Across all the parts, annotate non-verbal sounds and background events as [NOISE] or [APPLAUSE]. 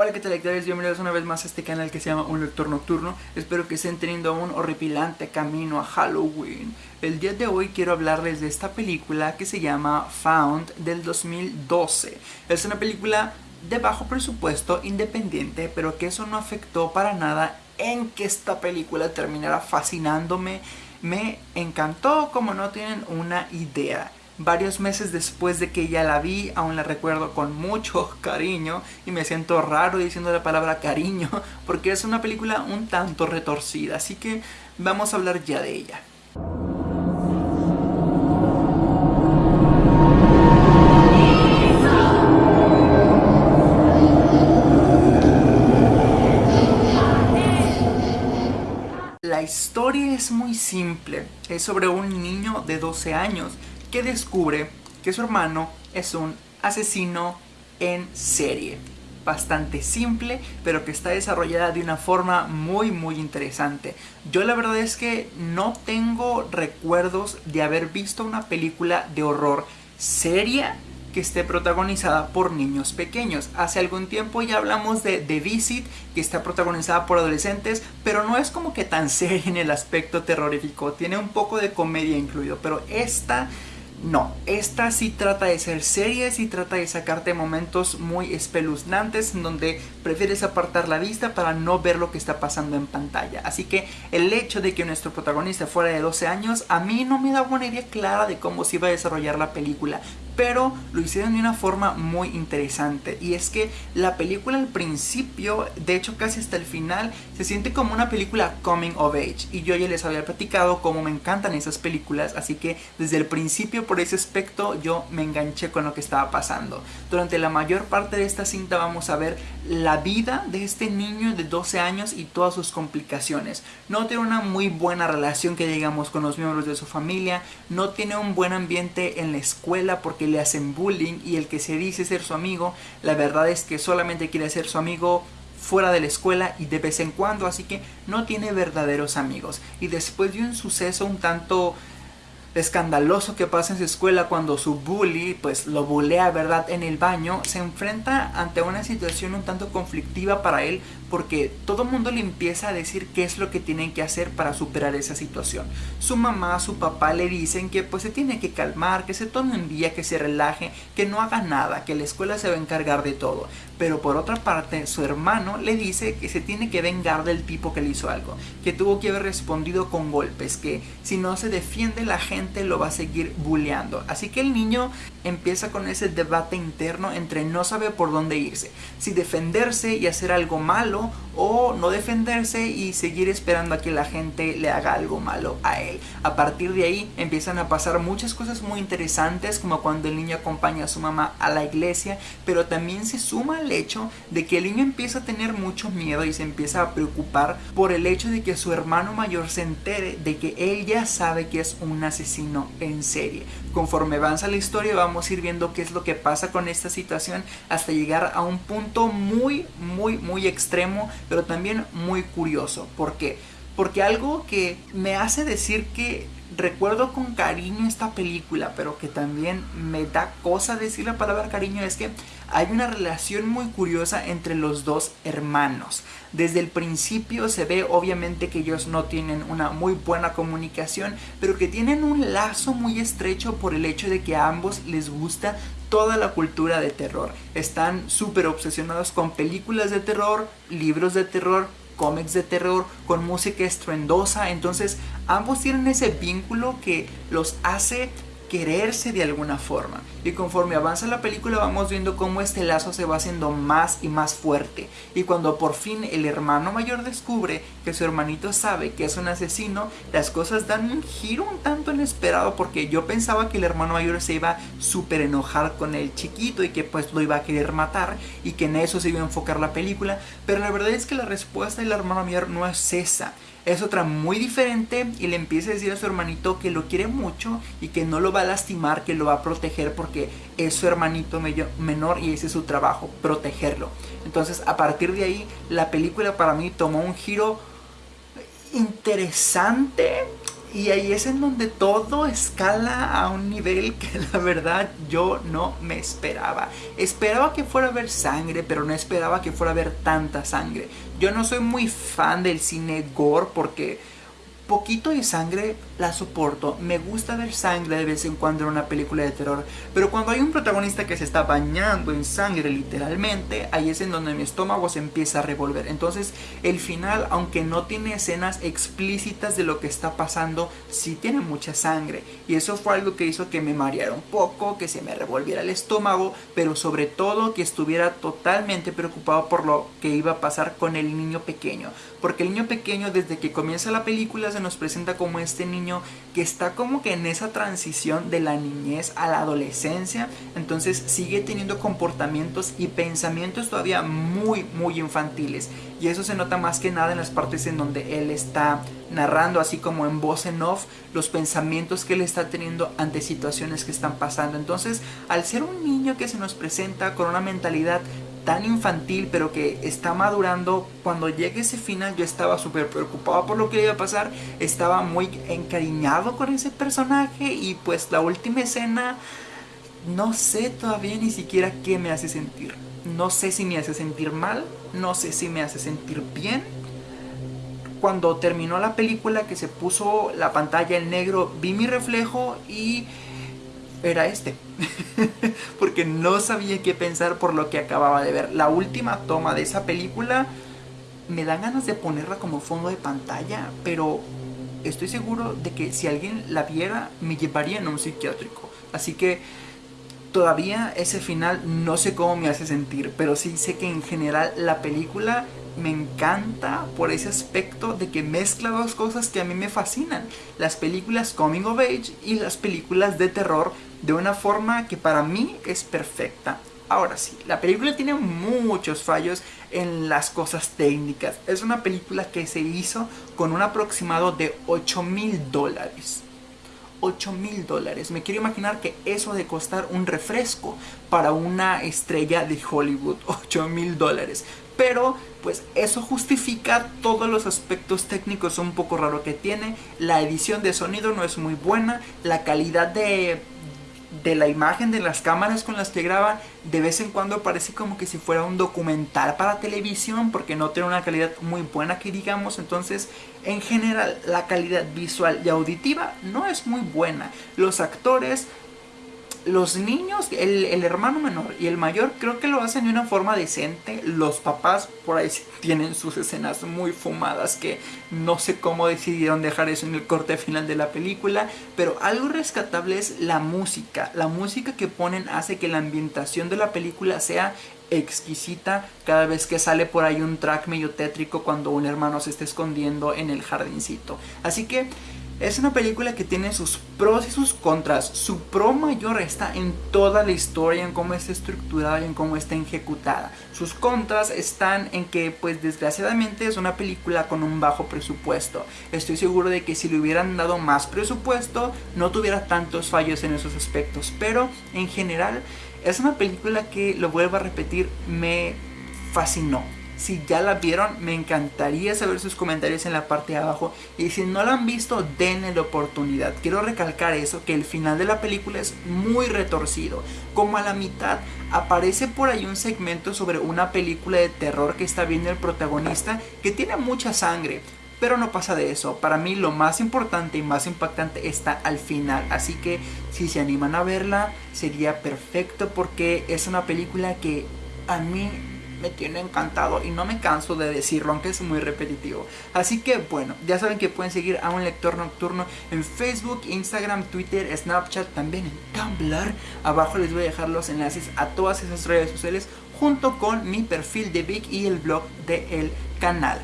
Hola qué tal lectores, bienvenidos una vez más a este canal que se llama Un Lector Nocturno. Espero que estén teniendo un horripilante camino a Halloween. El día de hoy quiero hablarles de esta película que se llama Found del 2012 Es una película de bajo presupuesto, independiente, pero que eso no afectó para nada en que esta película terminara fascinándome. Me encantó como no tienen una idea Varios meses después de que ya la vi, aún la recuerdo con mucho [LAUGHS] cariño y me siento raro diciendo la palabra cariño [LAUGHS] porque es una película un tanto retorcida, así que vamos a hablar ya de ella. La historia es muy simple, es sobre un niño de 12 años que descubre que su hermano es un asesino en serie. Bastante simple, pero que está desarrollada de una forma muy muy interesante. Yo la verdad es que no tengo recuerdos de haber visto una película de horror seria que esté protagonizada por niños pequeños. Hace algún tiempo ya hablamos de The Visit, que está protagonizada por adolescentes, pero no es como que tan [LAUGHS] seria en el aspecto terrorífico. Tiene un poco de comedia incluido, pero esta no, esta sí trata de ser seria, sí trata de sacarte momentos muy espeluznantes en donde prefieres apartar la vista para no ver lo que está pasando en pantalla. Así que el hecho de que nuestro protagonista fuera de 12 años a mí no me da una idea clara de cómo se iba a desarrollar la película pero lo hicieron de una forma muy interesante y es que la película al principio, de hecho casi hasta el final, se siente como una película coming of age y yo ya les había platicado cómo me encantan esas películas, así que desde el principio por ese aspecto yo me enganché con lo que estaba pasando. Durante la mayor parte de esta cinta vamos a ver la vida de este niño de 12 años y todas sus complicaciones. No tiene una muy buena relación que digamos con los miembros de su familia, no tiene un buen ambiente en la escuela porque le hacen bullying y el que se dice ser su amigo, la verdad es que solamente quiere ser su amigo fuera de la escuela y de vez en cuando, así que no tiene verdaderos amigos. Y después de un suceso un tanto escandaloso que pasa en su escuela cuando su bully pues lo bulea verdad en el baño se enfrenta ante una situación un tanto conflictiva para él porque todo el mundo le empieza a decir qué es lo que tienen que hacer para superar esa situación. Su mamá, su papá le dicen que pues se tiene que calmar, que se tome un día, que se relaje, que no haga nada, que la escuela se va a encargar de todo. Pero por otra parte, su hermano le dice que se tiene que vengar del tipo que le hizo algo, que tuvo que haber respondido con golpes, que si no se defiende la gente lo va a seguir bulleando. Así que el niño empieza con ese debate interno entre no sabe por dónde irse, si defenderse y hacer algo malo 정도로 o no defenderse y seguir esperando a que la gente le haga algo malo a él. A partir de ahí empiezan a pasar muchas cosas muy interesantes como cuando el niño acompaña a su mamá a la iglesia, pero también se suma el hecho de que el niño empieza a tener mucho miedo y se empieza a preocupar por el hecho de que su hermano mayor se entere de que él ya sabe que es un asesino en serie. Conforme avanza la historia vamos a ir viendo qué es lo que pasa con esta situación hasta llegar a un punto muy, muy, muy extremo, pero también muy curioso. ¿Por qué? Porque algo que me hace decir que recuerdo con cariño esta película, pero que también me da cosa decir la palabra cariño, es que hay una relación muy curiosa entre los dos hermanos. Desde el principio se ve obviamente que ellos no tienen una muy buena comunicación, pero que tienen un lazo muy estrecho por el hecho de que a ambos les gusta toda la cultura de terror. Están súper obsesionados con películas de terror, libros de terror, cómics de terror, con música estruendosa, entonces ambos tienen ese vínculo que los hace quererse de alguna forma. Y conforme avanza la película vamos viendo cómo este lazo se va haciendo más y más fuerte. Y cuando por fin el hermano mayor descubre que su hermanito sabe que es un asesino, las cosas dan un giro un tanto inesperado porque yo pensaba que el hermano mayor se iba súper enojar con el chiquito y que pues lo iba a querer matar y que en eso se iba a enfocar la película. Pero la verdad es que la respuesta del hermano mayor no es esa es otra muy diferente y le empieza a decir a su hermanito que lo quiere mucho y que no lo va a lastimar, que lo va a proteger porque es su hermanito menor y ese es su trabajo, protegerlo. Entonces a partir de ahí la película para mí tomó un giro interesante Y ahí es en donde todo escala a un nivel [LAUGHS] que la verdad yo no me esperaba. Esperaba que fuera a haber sangre, pero no esperaba que fuera a haber tanta sangre. Yo no soy muy fan del cine gore porque poquito de sangre la soporto. Me gusta ver sangre de vez en cuando en una película de terror. Pero cuando hay un protagonista que se está bañando en sangre literalmente, ahí es en donde mi estómago se empieza a revolver. Entonces el final, aunque no tiene escenas explícitas de lo que está pasando, sí tiene mucha sangre. Y eso fue algo que hizo que me mareara un poco, que se me revolviera el estómago, pero sobre todo que estuviera totalmente preocupado por lo que iba a pasar con el niño pequeño. Porque el niño pequeño desde que comienza la película nos presenta como este niño que está como que en esa transición de la niñez a la adolescencia, entonces sigue teniendo comportamientos y pensamientos todavía muy muy infantiles y eso se nota más que nada en las partes en donde él está narrando así como en voz en off los pensamientos que él está teniendo ante situaciones que están pasando. Entonces, al ser un niño que se nos presenta con una mentalidad tan infantil pero que está madurando cuando llegue ese final yo estaba súper preocupado por lo que iba a pasar estaba muy encariñado con ese personaje y pues la última escena no sé todavía ni siquiera qué me hace sentir no sé si me hace sentir mal no sé si me hace sentir bien cuando terminó la película que se puso la pantalla en negro vi mi reflejo y era este. [LAUGHS] Porque no sabía qué pensar por lo que acababa de ver. La última toma de esa película me dan ganas de ponerla como fondo de pantalla, pero estoy seguro de que si alguien la viera me llevaría en un psiquiátrico. Así que todavía ese final no sé cómo me hace sentir, pero sí sé que en general la película me encanta por ese aspecto de que mezcla dos cosas que a mí me fascinan. Las películas coming of age y las películas de terror de una forma que para mí es perfecta. Ahora sí, la película tiene muchos fallos en las cosas técnicas. Es una película que se hizo con un aproximado de 8 mil dólares. 8 mil dólares. Me quiero imaginar que eso de costar un refresco para una estrella de Hollywood, [LAUGHS] 8 mil dólares. Pero pues eso justifica todos los aspectos técnicos un poco raro que tiene. La edición de sonido no es muy buena. La calidad de de la imagen de las cámaras con las que graban de vez en cuando parece como que si fuera un documental para televisión porque no tiene una calidad muy buena que digamos entonces en general la calidad visual y auditiva no es muy buena los actores los niños, el, hermano menor y el mayor creo que lo hacen de una forma decente. Los papás por ahí tienen sus escenas muy fumadas que no sé cómo decidieron dejar eso en el corte final de la película. Pero algo rescatable es la música. La música que ponen hace que la ambientación de la película sea exquisita cada vez que sale por ahí un track medio tétrico cuando un hermano se está escondiendo en el jardincito. Así que es una película que tiene sus pros y sus contras. Su pro mayor está en toda la historia, en cómo está estructurada y en cómo está ejecutada. Sus contras están en que, pues desgraciadamente, es una película con un bajo presupuesto. Estoy seguro de que si le hubieran dado más presupuesto, no tuviera tantos fallos en esos aspectos. Pero, en general, es una película que, lo vuelvo a repetir, me fascinó. Si ya la vieron, me encantaría saber sus comentarios en la parte de abajo. Y si no la han visto, denle la oportunidad. Quiero recalcar eso, que el final de la película es muy retorcido. Como a la mitad aparece por ahí un segmento sobre una película de terror que está viendo el protagonista que tiene mucha sangre. Pero no pasa de eso. Para mí lo más importante y más impactante está al final. Así que si se animan a verla, sería perfecto porque es una película que a mí me tiene encantado y no me canso de decirlo, aunque es muy repetitivo. Así que bueno, ya saben que pueden seguir a un lector nocturno en Facebook, Instagram, Twitter, Snapchat, también en Tumblr. Abajo les voy a dejar los enlaces a todas esas redes sociales junto con mi perfil de Vic y el blog del canal.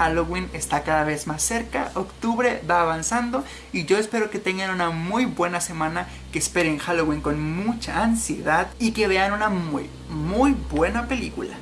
Halloween está cada vez más cerca, octubre va avanzando y yo espero que tengan una muy buena semana, que esperen Halloween con mucha ansiedad y que vean una muy, muy buena película.